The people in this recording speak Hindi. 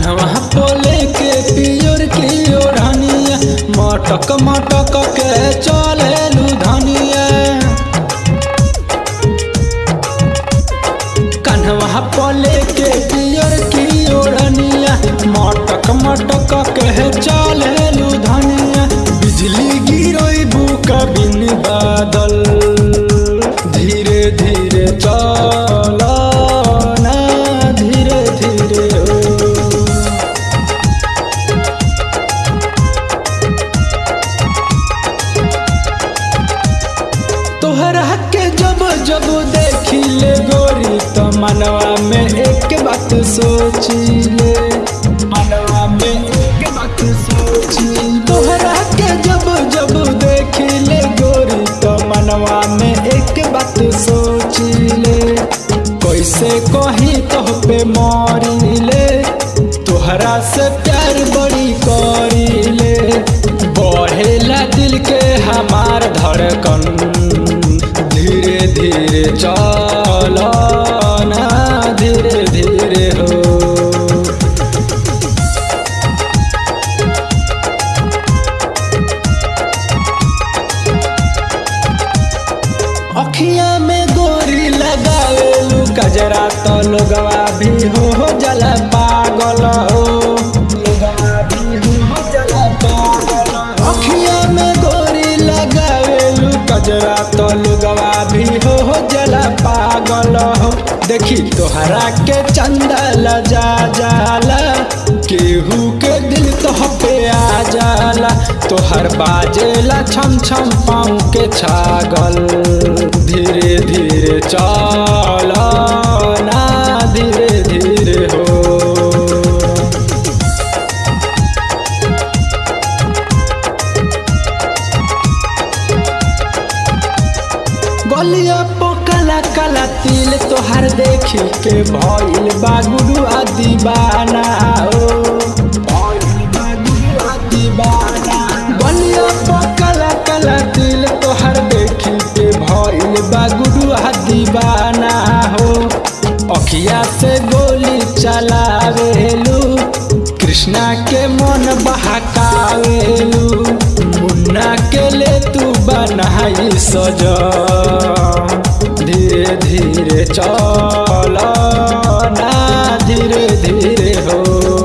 कान्हवा को लेके पियोर की ओढ़ानिया मटक मटक के चले की मटक मटक के चले बिजली गिरोई बुका बिन बादल धीरे धीरे जब देखी ले गोरी तो मनवा में एक बात सोची ले मनवा में एक बात सोची तोहरा के जब जब देखी ले गोरी तो मनवा में एक बात सोची ले कैसे कही तो पे मरी ले तोहरा से प्यार बड़ी करी ले बढ़ेला दिल के हमार धड़कन धीरे धीरे अखिया में गोरी लगावेलू कजरा तो लोगवा भी हो जला पागल हो। कजरा तो लुगवा भी हो हो जला पागल हो। देखी तोहरा के चंदा लजा जाला केहू के दिल तो पे आ जाला तोहर बाजेला छम छम पाँव के छागल धीरे धीरे चल। गलिया पो कला तिल तोहार देख के भइल बा गुरुआ दीवाना काला देखी के दीवाना हो अखिया से गोली चलावेलू, कृष्णा के मन बहकावेलू। मुन्ना के ले तू बनाई सजा धीरे धीरे चला ना धीरे धीरे हो।